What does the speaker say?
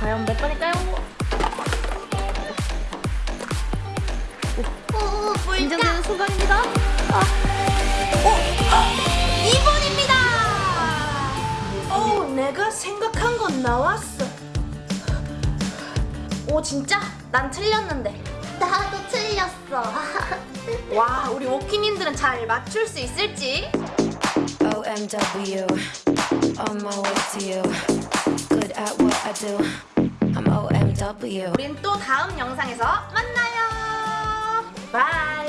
과연 몇 번일까요? 오, 긴장되는 순간입니다. 아, 어, 2번입니다. 어, 내가 생각한 건 나왔어. 오, 진짜? 난 틀렸는데. 나도 틀렸어. 와, 우리 워킹님들은 잘 맞출 수 있을지? OMW, on my way to you. I do. I'm OMW. 우린 또 다음 영상에서 만나요. 바이.